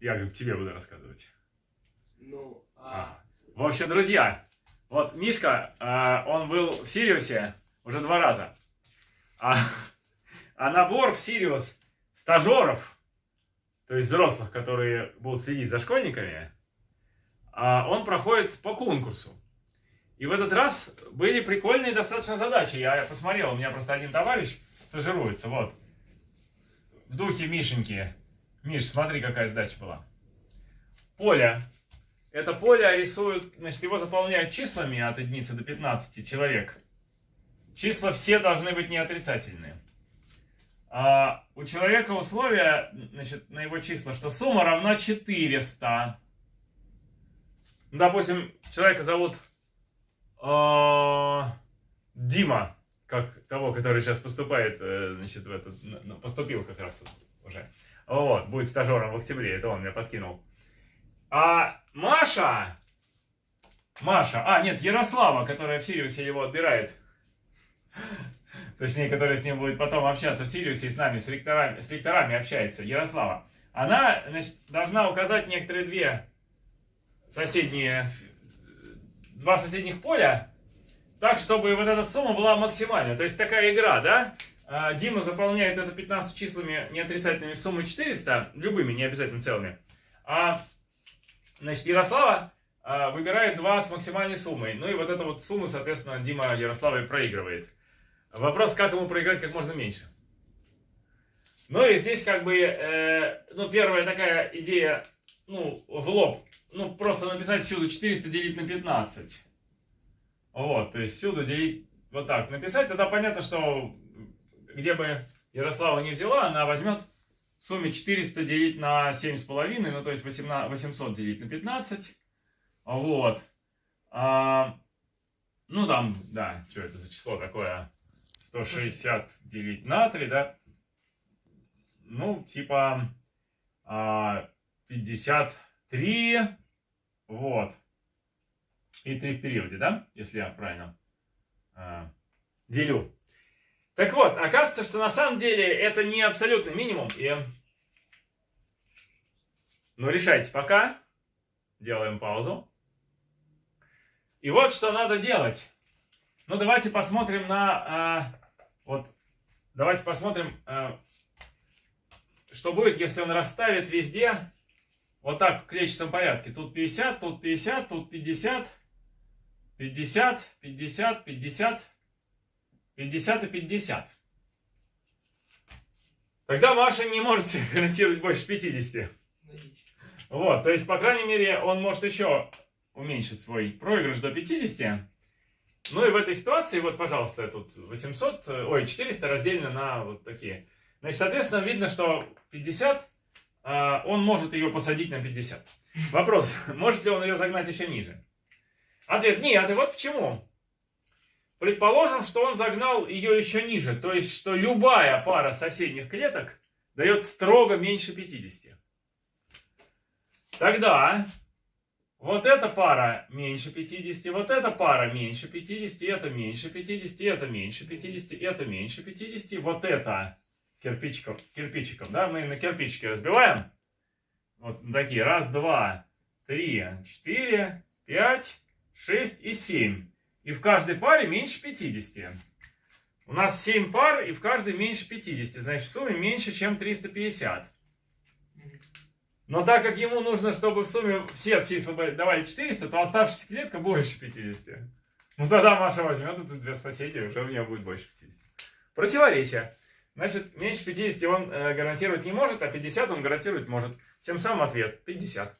Я говорю, тебе буду рассказывать. Ну, А. а... В общем, друзья, вот Мишка, а, он был в Сириусе уже два раза. А, а набор в Сириус стажеров, то есть взрослых, которые будут следить за школьниками, а, он проходит по конкурсу. И в этот раз были прикольные достаточно задачи. Я посмотрел, у меня просто один товарищ стажируется, вот. В духе Мишеньки. Миш, смотри, какая задача была. Поле. Это поле рисуют, значит, его заполняют числами от единицы до 15 человек. Числа все должны быть не отрицательные. А у человека условия, значит, на его числа, что сумма равна 400. Ну, Допустим, человека зовут э, Дима, как того, который сейчас поступает, э, значит, в этот, поступил как раз уже. Вот, будет стажером в октябре, это он меня подкинул. А Маша, Маша, а, нет, Ярослава, которая в Сириусе его отбирает, точнее, которая с ним будет потом общаться в Сириусе и с нами, с ректорами, с ректорами общается, Ярослава, она, значит, должна указать некоторые две соседние, два соседних поля, так, чтобы вот эта сумма была максимальная. То есть такая игра, да? А, Дима заполняет это 15 числами неотрицательными суммой 400, любыми, не обязательно целыми. А, значит, Ярослава а, выбирает два с максимальной суммой. Ну и вот эту вот сумму, соответственно, Дима Ярославой проигрывает. Вопрос, как ему проиграть как можно меньше. Ну и здесь как бы, э, ну первая такая идея, ну в лоб, ну просто написать всюду 400 делить на 15. Вот, то есть всюду делить вот так написать, тогда понятно, что где бы Ярослава не взяла, она возьмет в сумме 400 делить на 7,5, ну то есть 18, 800 делить на 15. Вот. А, ну там, да, что это за число такое? 160 делить на 3, да? Ну, типа а, 53, вот. И 3 в периоде, да? Если я правильно а, делю. Так вот, оказывается, что на самом деле это не абсолютный минимум. И... Ну, решайте пока. Делаем паузу. И вот что надо делать. Ну, давайте посмотрим на... а, вот, давайте посмотрим, а, что будет, если он расставит везде вот так в клетчатом порядке. Тут 50, тут 50, тут 50, 50, 50, 50, 50 и 50. Тогда Маша не можете гарантировать больше 50. Логично. Вот, то есть, по крайней мере, он может еще уменьшить свой проигрыш до 50. Ну и в этой ситуации, вот, пожалуйста, тут 800, э, ой, 400 разделено на вот такие. Значит, соответственно, видно, что 50, а, он может ее посадить на 50. Вопрос, может ли он ее загнать еще ниже? Ответ, нет, и вот почему. Предположим, что он загнал ее еще ниже, то есть, что любая пара соседних клеток дает строго меньше 50. Тогда вот эта пара меньше 50, вот эта пара меньше 50, это меньше 50, это меньше 50, это меньше 50, вот это кирпичиком, кирпичиком, да, мы на кирпичики разбиваем. Вот такие, раз, два, три, четыре, пять, шесть и семь. И в каждой паре меньше 50. У нас 7 пар, и в каждой меньше 50. Значит, в сумме меньше, чем 350. Мгм. Но так как ему нужно, чтобы в сумме все числа давали 400, то оставшаяся клетка больше 50. Ну тогда Маша возьмет эту две соседей, уже у нее будет больше 50. Противоречие. Значит, меньше 50 он э, гарантировать не может, а 50 он гарантировать может. Тем самым ответ 50.